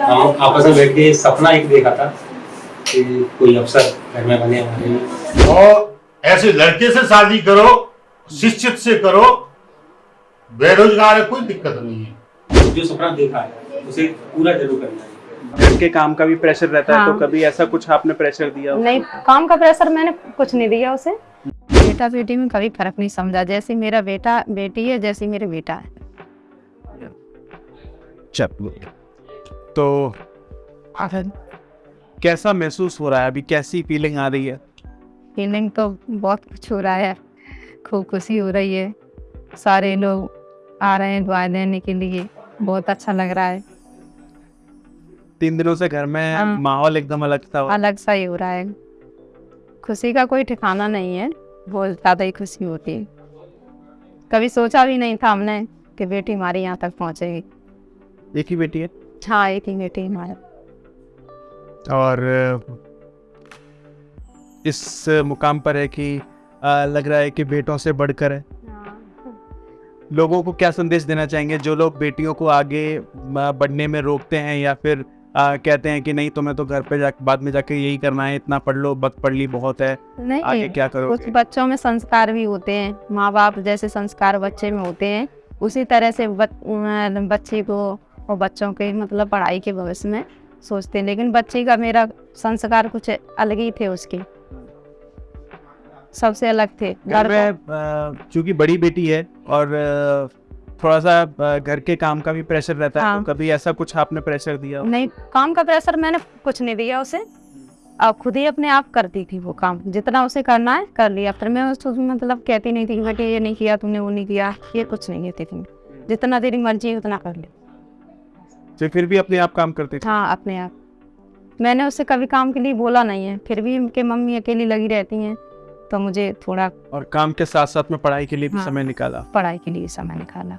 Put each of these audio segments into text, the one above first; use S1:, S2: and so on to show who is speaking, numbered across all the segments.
S1: हम आपस में बैठ के सपना एक देखा था कि कोई अफसर घर में बने हमारे
S2: और ऐसे लड़के से शादी करो शिक्षित से करो बेरोजगार है कोई दिक्कत नहीं है
S1: जो सपना देखा है उसे पूरा ज़रूर करना है
S3: घर के काम का भी प्रेशर रहता हाँ।
S4: है हाँ।
S3: तो कभी ऐसा कुछ आपने प्रेशर दिया हो?
S4: नहीं काम का प्रेशर मैंने कुछ नहीं दिया उसे बेटा बेटी में कभी फ़र्क नहीं समझा जैसे मेरा बेटा बेटी है जैसे मेरे बेटा है
S3: चलो तो कैसा महसूस हो रहा है? अभी कैसी फीलिंग आ रही है?
S4: फीलिंग तो बहुत कुछ हो रहा है। खूब खुशी हो रही है। सारे लोग आ रहे हैं दुआएँ देने के लिए। बहुत अच्छा लग रहा है।
S3: तीन दिनों से घर में। माहौल एकदम अलग था।
S4: अलग सा ही हो रहा है। खुशी का कोई ठिकाना नहीं है। बहुत ज़्यादा ही खुशी होती है। कभी सोचा भी नहीं था हमने कि बेटी हमारी यहाँ तक पहुँचेगी।
S3: एक ही बेटी है?
S4: हाँ एक ही बेटी हमारा
S3: और इस मुकाम पर है कि लग रहा है कि बेटों से बढ़कर है। लोगों को क्या संदेश देना चाहेंगे? जो लोग बेटियों को आगे बढ़ने में रोकते हैं या फिर अ, कहते हैं कि नहीं तुम्हें तो घर पे जा बाद में जाके यही करना है इतना पढ़ लो वक्त पढ़ ली बहुत है।
S4: नहीं आगे
S3: क्या
S4: कुछ
S3: करोगे
S4: बच्चों में संस्कार भी होते हैं। माँ बाप जैसे संस्कार बच्चे में होते हैं उसी तरह से बच, बच्चे को और बच्चों के मतलब पढ़ाई के भविष्य में सोचते हैं। लेकिन बच्चे का मेरा संस्कार कुछ अलग ही थे उसके। सबसे अलग थे।
S3: घर में चूँकि बड़ी बेटी है और थोड़ा सा घर के काम का भी प्रेशर रहता है
S4: हाँ।
S3: तो कभी ऐसा कुछ आपने प्रेशर दिया
S4: नहीं काम का प्रेशर मैंने कुछ नहीं दिया उसे। अब खुद ही अपने आप करती थी वो काम। जितना उसे करना है कर लिया। फिर मैं उसको मतलब कहती नहीं थी कि ये नहीं किया तुमने वो नहीं किया। ये कुछ नहीं कहती थी। जितना तेरी मर्ज़ी है उतना कर ले।
S3: तो फिर भी अपने आप काम करते थी।
S4: हाँ अपने आप। मैंने उससे कभी काम के लिए बोला नहीं है। फिर भी उनके मम्मी अकेली लगी रहती हैं तो मुझे थोड़ा
S3: और काम के साथ साथ में पढ़ाई के लिए भी
S4: हाँ।
S3: समय निकाला।
S4: पढ़ाई के लिए समय निकाला।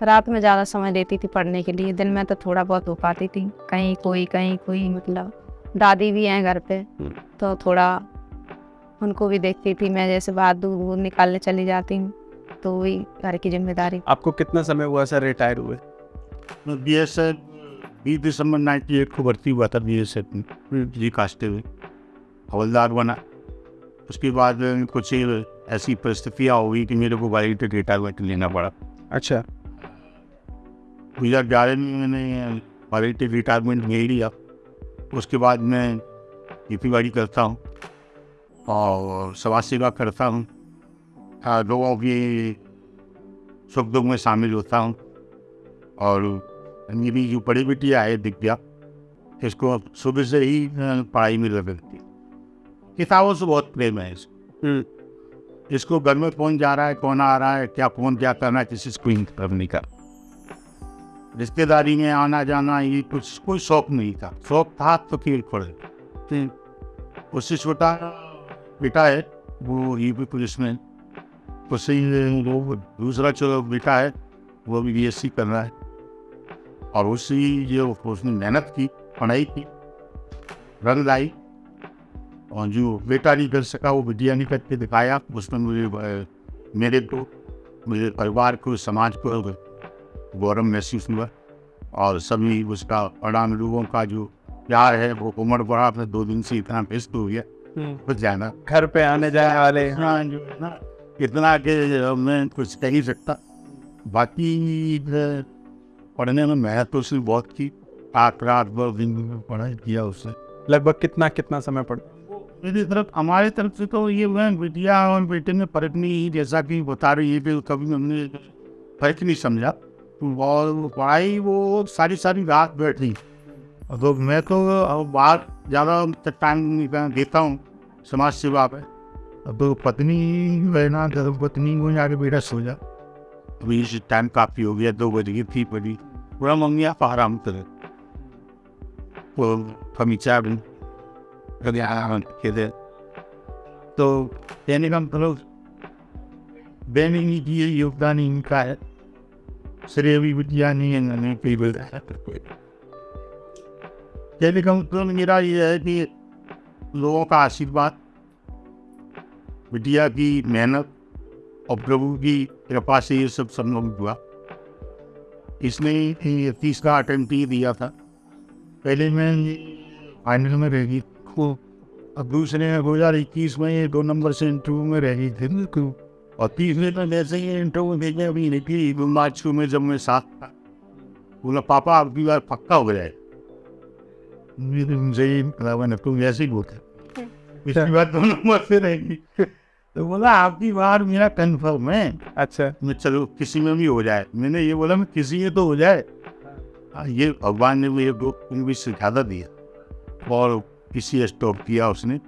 S4: रात में ज़्यादा समय देती थी पढ़ने के लिए। दिन में तो थोड़ा बहुत हो पाती थी। कहीं कोई कहीं कोई मतलब दादी भी हैं घर पे
S3: हम्म।
S4: तो थोड़ा उनको भी देखती थी। मैं जैसे बाहर दूध वूध निकालने चली जाती हूँ तो वही घर की ज़िम्मेदारी।
S3: आपको कितना समय हुआ सर रिटायर हुए?
S2: बी एस एफ़ बीस दिसंबर 98 को भर्ती हुआ था बी एस एफ़ में जी कास्टे में। हवलदार बना। उसके बाद कुछ ऐसी परिस्थितियाँ हुई कि मेरे को वॉलंटियर रिटायरमेंट लेना पड़ा।
S3: अच्छा।
S2: दो हज़ार ग्यारह में मैंने वॉलंटियर रिटायरमेंट ले लिया। उसके बाद मैं खेती बाड़ी करता हूँ और समाज सेवा करता हूँ। हाँ, लोगों की सुख दुख में शामिल होता हूँ। और मेरी जो बड़ी बिटिया है दिव्या इसको सुबह से ही पढ़ाई में लग रहती है। किताबों से बहुत प्रेम है इसको। इसको घर में कौन जा रहा है कौन आ रहा है क्या कौन क्या करना है किसी कोई मतलब नहीं का रिश्तेदारी में आना जाना ये कुछ कोई शौक नहीं था। शौक था तो खेल पड़े उससे छोटा बेटा है वो ये भी पुलिस में उससे वो दूसरा जो बेटा है वो भी बी एस सी कर रहा है। और उससे ही जो उसने मेहनत की पढ़ाई की रंग लाई। और जो बेटा नहीं कर सका वो बिटिया नहीं करके दिखाया। उसमें मुझे मेरे को मुझे परिवार को समाज को गौरव महसूस हुआ। और सभी उसका परिणाम लोगों का जो प्यार है वो उम्र बढ़ा। अपने दो दिन से इतना व्यस्त हो गया। कुछ जाना।
S3: घर पे आने जाने वाले।
S2: हाँ जो है ना इतना कि मैं कुछ कह ही सकता। बाकी पढ़ने में मेहनत तो उसने बहुत की रात रात भर दिन भर पढ़ाई किया उसने।
S3: लगभग कितना कितना समय पड़
S2: मेरी तरफ़ हमारे तरफ़ से तो ये हुआ बेटिया और बेटे में फ़र्क नहीं जैसा कि बता रही है कि कभी हमने फ़र्क नहीं समझा। और पढ़ाई वो सारी सारी रात बैठी। तो मैं तो बाहर ज़्यादा टाइम देता हूँ समाज सेवा पे अब तो पत्नी ना तो पत्नी को जाके बेटा सो जा। अभी इस टाइम काफ़ी हो गया दो बज गई थी बड़ी पूरा मम्मी आप आराम करें वो फमीचा भी कभी आराम कहते तो कहने का मतलब बहन की ये योगदान इनका है श्रेय भी बिटिया नहीं है मैंने कई बताया कहने का मतलब मेरा ये है कि लोगों का आशीर्वाद बिटिया की मेहनत और प्रभु की कृपा से ये सब संभव हुआ। इसने तीसरा अटेम्प्ट ही दिया था। पहले मैं फाइनल में रह गई को अब दूसरे दो हज़ार इक्कीस में ये दो नंबर से इंटरव्यू में रह गई थी और तीसरे में वैसे ही इंटरव्यू भेजने अभी निकली मार्च को में जब मैं साथ था बोला पापा आपकी बार पक्का हो गया है। उनसे ही मैंने तुम ऐसे ही बोलते इसकी बात दो नंबर से रहेगी तो बोला आपकी बार मेरा कंफर्म है।
S3: अच्छा।
S2: मैं चलो किसी में भी हो जाए। मैंने ये बोला मैं किसी में तो हो जाए। हाँ, ये भगवान ने मुझे दो भी सिखाता दिया और किसी स्टॉप किया उसने।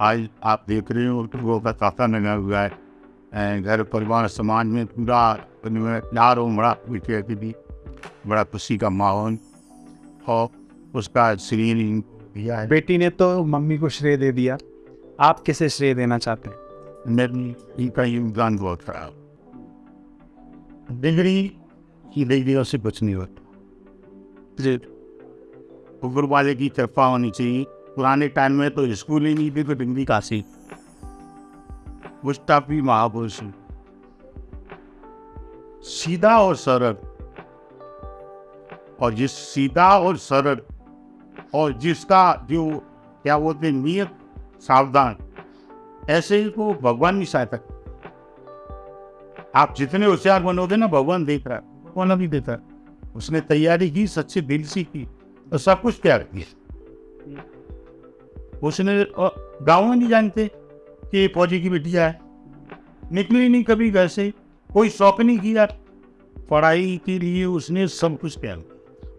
S2: आज आप देख रहे हो तो वो का ताता लगा हुआ है। घर परिवार समाज में पूरा प्यार और बड़ा बिटिया की भी बड़ा खुशी का माहौल और उसका शरीर दिया है।
S3: बेटी ने तो मम्मी को श्रेय दे दिया। आप किसे श्रेय देना चाहते हैं?
S2: मेरी इनका योगदान बहुत खराब डिग्री की डिग्रियों से कुछ नहीं होता ऊपर वाले की कृपा होनी चाहिए पुराने टाइम में तो स्कूल ही नहीं थी तो डिग्री काशी गुस्ताफ भी महापुरुष सीधा और सरल और जिस सीधा और सरल और जिसका जो क्या बोलते नियत सावधान ऐसे ही को भगवान नहीं सहायता आप जितने होशियार बनोगे ना भगवान देख रहा है। भगवान अभी देता है? उसने तैयारी की सच्चे दिल से की और सब कुछ त्याग दिया। उसने गाँव में नहीं जानते कि फौजी की बिटिया है। निकली नहीं कभी घर से। कोई शौक नहीं किया। पढ़ाई के लिए उसने सब कुछ त्याग दिया।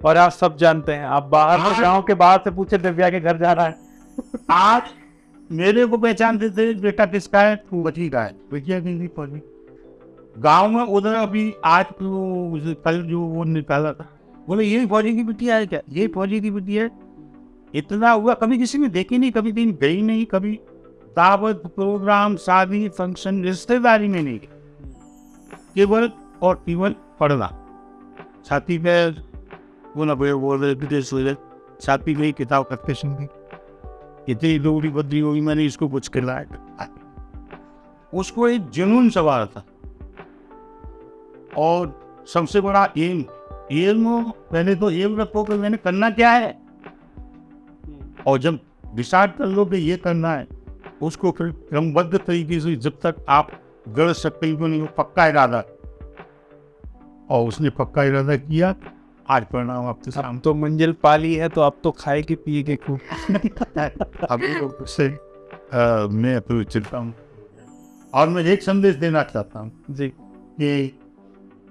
S3: और आप सब जानते हैं आप बाहर
S2: हाँ।
S3: गाँव के बाहर से पूछे दिव्या के घर जा रहा है।
S2: आज मेरे को पहचानते थे बेटा किसका है? तू बची का है। फौजी गाँव में उधर अभी आज तो कल जो वो निकाला था। बोले, ये फौजी की बिटिया है क्या? ये फौजी की बिटिया है? इतना हुआ, कभी किसी ने देखी नहीं? कभी दिन गई नहीं? कभी दावत, प्रोग्राम, शादी, फ़ंक्शन, रिश्तेदारी में नहीं केवल और केवल पढ़ना। छाती पे वो ना बोल रहे विदेश छाती में किताब करते सुन इतनी लोगड़ी बदली होगी, मैंने इसको कुछ खिलाया उसको एक जुनून सवार था। और सबसे बड़ा एम एम पहले तो एम रखो कि मैंने करना क्या है? और जब डिसाइड कर लो कि ये करना है, उसको फिर क्रमबद्ध तरीके से जब तक आप गढ़ सकते नहीं हो, पक्का इरादा। और उसने पक्का इरादा किया आज परिणाम आपके
S3: अब
S2: सामने
S3: तो मंजिल पाली है तो अब तो खाएगी पिएगी खूब।
S2: अभी तो उससे अ, मैं तो चिंता हूँ। और मैं एक संदेश देना चाहता हूँ
S3: जी।
S2: कि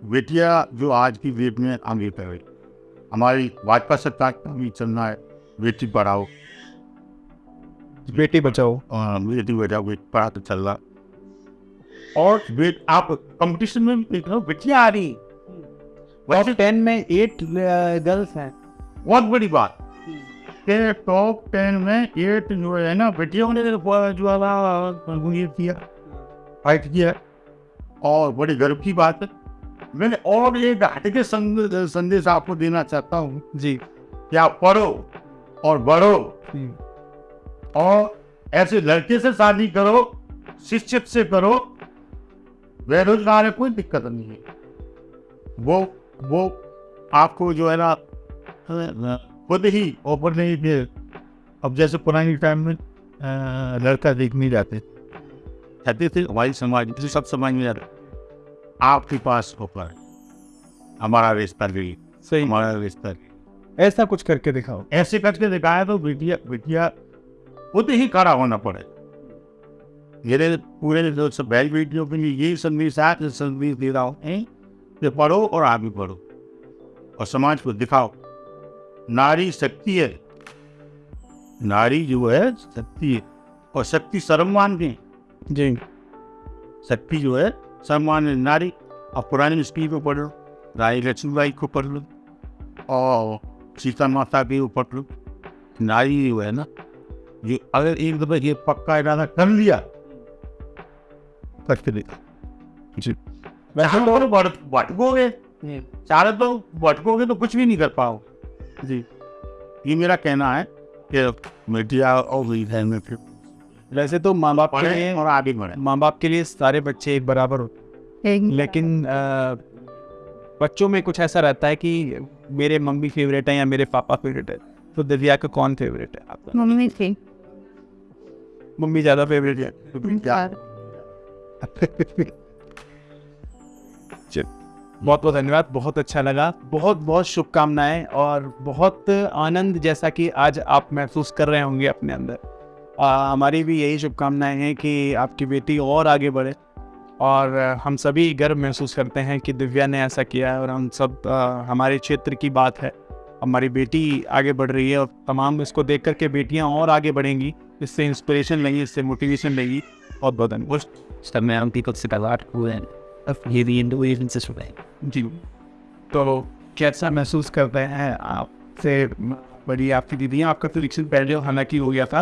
S2: बेटिया जो आज की डेट में आगे रही हमारी भाजपा सरकार का भी चलना है बेटी पढ़ाओ।
S3: बेटी बचाओ।
S2: बेटी बचाओ बेटी पढ़ा तो चल रहा और बेट आप कंपटीशन में भी देख बेटियाँ आ रही।
S3: टॉप टेन में एट गर्ल्स हैं।
S2: बहुत बड़ी बात कि टॉप टेन में एट जो है ना बेटियों ने जो है किया फाइट किया। और बड़ी गर्व की बात है। मैंने और एक हटके संद- संदेश आपको देना चाहता हूँ।
S3: जी।
S2: कि आप पढ़ो और बढ़ो। और ऐसे लड़के से शादी करो शिक्षित से करो बेरोजगार है कोई दिक्कत नहीं है। वो वो आपको जो है ना खुद ही ओपन नहीं थे अब जैसे पुरानी टाइम में लड़का देखने जाते। कहते थे हमारी समाज जैसे सब समाज में आपके पास ऑफ़र है। हमारा रिश्ता भी
S3: सही।
S2: हमारा रिश्ता भी।
S3: ऐसा कुछ करके दिखाओ।
S2: ऐसे करके दिखाया तो बिटिया बिटिया खुद ही खड़ा होना पड़े। मेरे पूरे बहन बेटियों के लिए यही संदेश है संदेश दे रहा हूँ? हैं, कि पढ़ो और आगे बढ़ो और समाज को दिखाओ। नारी शक्ति है। नारी जो है शक्ति है। और शक्ति सर्वमान के
S3: जी।
S2: शक्ति जो है सम्मान है। नारी और पुरानी स्त्री को पढ़ लो रानी लक्ष्मीबाई को पढ़ लो और सीता माता के ऊपर पढ़ लो। नारी जो है ना ये अगर एक दफ़ा ये पक्का इरादा कर लिया करके देखा। जी। वैसे तो भटकोगे। चाहे तो भटकोगे तो कुछ भी नहीं कर पाओ। जी। ये मेरा कहना है कि मीडिया और है
S3: वैसे तो माँ बाप के
S2: पढ़े
S3: लिए
S2: और आगे बढ़े।
S3: माँ बाप के लिए सारे बच्चे एक बराबर होते हैं। लेकिन अ, बच्चों में कुछ ऐसा रहता है कि मेरे मम्मी फेवरेट है या मेरे पापा फेवरेट है तो दिव्या का कौन फेवरेट है आपका?
S4: मम्मी थी।
S3: मम्मी ज़्यादा फेवरेट है? बहुत बहुत धन्यवाद बहुत अच्छा लगा। बहुत बहुत शुभकामनाएँ और बहुत आनंद जैसा कि आज आप महसूस कर रहे होंगे अपने अंदर। आ, हमारी भी यही शुभकामनाएँ हैं कि आपकी बेटी और आगे बढ़े और हम सभी गर्व महसूस करते हैं कि दिव्या ने ऐसा किया है और हम सब आ, हमारे क्षेत्र की बात है। हमारी बेटी आगे बढ़ रही है और तमाम इसको देख करके बेटियाँ और आगे बढ़ेंगी। इससे इंस्पिरेशन लेंगी इससे मोटिवेशन लेंगी। बहुत बहुत धन्यवाद।
S5: Lot when you the Indonesians this way.
S3: जी तो कैसा महसूस करते हैं आपसे? बड़ी आपकी दीदी हैं आपका सिलेक्शन पहले हालाँकि हो गया था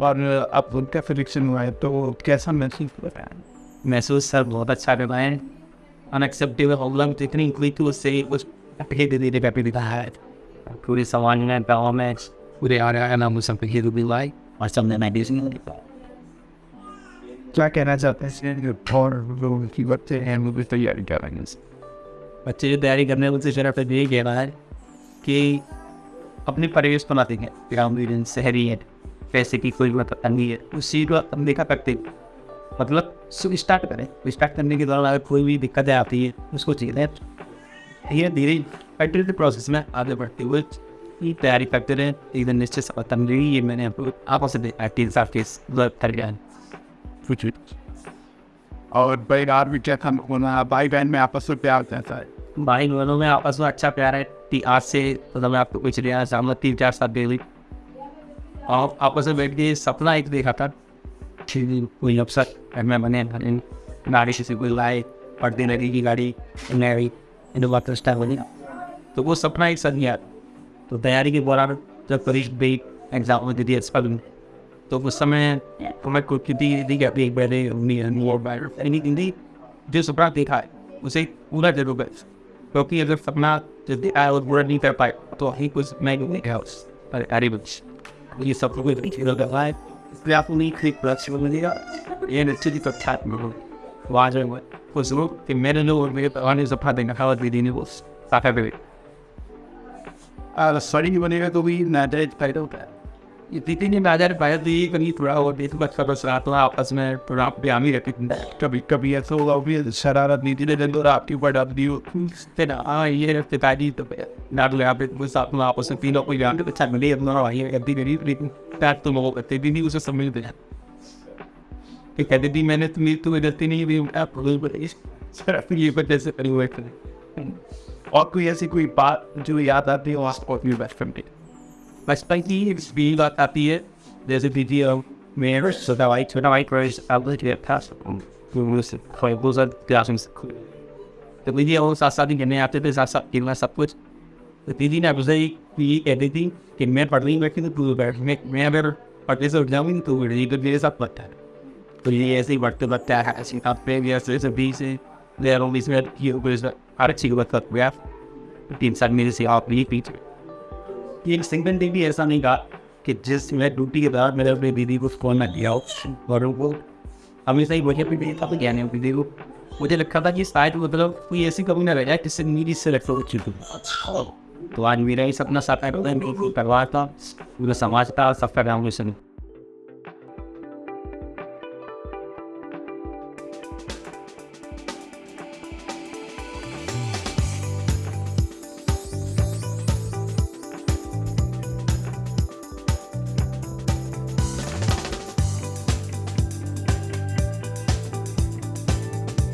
S3: और अब उनका सिलेक्शन हुआ है तो कैसा महसूस कर रहे हैं?
S5: महसूस सर बहुत अच्छा कर रहे हैं। अनएक्सेप्टेबल प्रॉब्लम जितनी हुई थी उससे उस धीरे धीरे व्यापी दिखा है। पूरे समाज में गाँव में पूरे आ रहा है ना मुझे सब हिल भी लाई और सबने मैं डिजनी
S3: क्या कहना चाहते हैं? और लोगों की बच्चे हैं वो भी तैयारी कर रहे हैं
S5: बच्चे जो तैयारी करने उनसे शरफ यही कहना है कि अपने परिवेश बनाते हैं ग्रामीण शहरी है पैसे की कोई मतलब नहीं है। उस चीज़ को हम देखा करते हैं। मतलब सुबह स्टार्ट करें। स्टार्ट करने के दौरान अगर कोई भी दिक्कतें आती है उसको चाहिए धीरे धीरे कंटिन्यू प्रोसेस में आगे बढ़ते हुए तैयारी करते रहे। एक दिन निश्चित मिलेगी ये मैंने आपको आपस है, तीन साल कर है
S3: कुछ और परिवार भी क्या होना भाई बहन में आपस में प्यार कैसा है
S5: भाई बहनों में आपस में अच्छा प्यार है आज से मतलब मैं आपको कुछ लिया सामने तीन चार साल पहले और आपस में बैठ के सपना एक देखा था कोई अफसर में बने गाड़ी से कोई लाए पढ़ती लगी की गाड़ी नई इनोवा क्रिस्टा बनी तो वो सपना एक साथ गया तो तैयारी के दौरान जब करीब भी एग्ज़ाम में दी अस्पताल में तो उस समय तो मैं कुछ कितनी दी कि अभी एक पहले हिंदी जो सपना देखा है उसे पूरा ज़रूर कर क्योंकि अगर सपना जो देखा है वो पूरा नहीं कर पाए तो ही कुछ मैं नहीं गया उस पर अरे बच ये सब लोग खेल कर रहा है इसलिए आपको नहीं खरीद प्रदर्शन मिलेगा ये निश्चित ही प्रख्यात में हो वहाँ जो कुछ लोग कि मेरे लोग और मेरे पराने सपना देखा खावत भी देने वो साफा पे
S3: सॉरी नहीं बनेगा तो भी नाजायज फ़ायदा होता है
S5: ये दीदी ने बाज़ार पाया तो ये कभी थोड़ा और देख बच्चा बस रहा तो आपस में थोड़ा आप भी रहती
S3: कभी कभी ऐसा होगा भी शरारत नीति ने दिन और आपके ऊपर डाल दी हो
S5: हाँ ये पिताजी तो डाल वो साथ में आपस में तीनों को जान के अच्छा मिले, अपना भाई करती मेरी, लेकिन पैर तो लोगों करते दीदी उसे समझते हैं। कि कहते थी, मैंने तुम्हें तुम्हें गलती नहीं दी आप सर ये वजह से हुए
S3: और कोई ऐसी कोई बात जो याद आती हो, आपको अपनी best friend
S5: My para que eles like a There's a video, mirrors, so that I turned out mirrors, I looked at past for a blusa glasses. The video was starting and after this, I saw in last upwards. The video I was a the editing, can make partly make the blue bear, make me better, or this of knowing to really good days up like that. But yes, they worked about that, as you have previous, there's a busy, there are only smart, you was a article with that graph. The inside me is the off beat feature. एक single day भी ऐसा नहीं कहा कि जिस मैं duty के दौरान मैंने अपनी दीदी को फ़ोन ना लिया और उनको हमेशा ही वजह पे भी था नहीं दीदी को मुझे लगता था कि शायद मतलब कोई ऐसी कमी ना रह जाए जिससे मेरी से रखो तो आज मेरा ही सपना साकार परिवार था, पूरा समाज था सबका नाम रोशन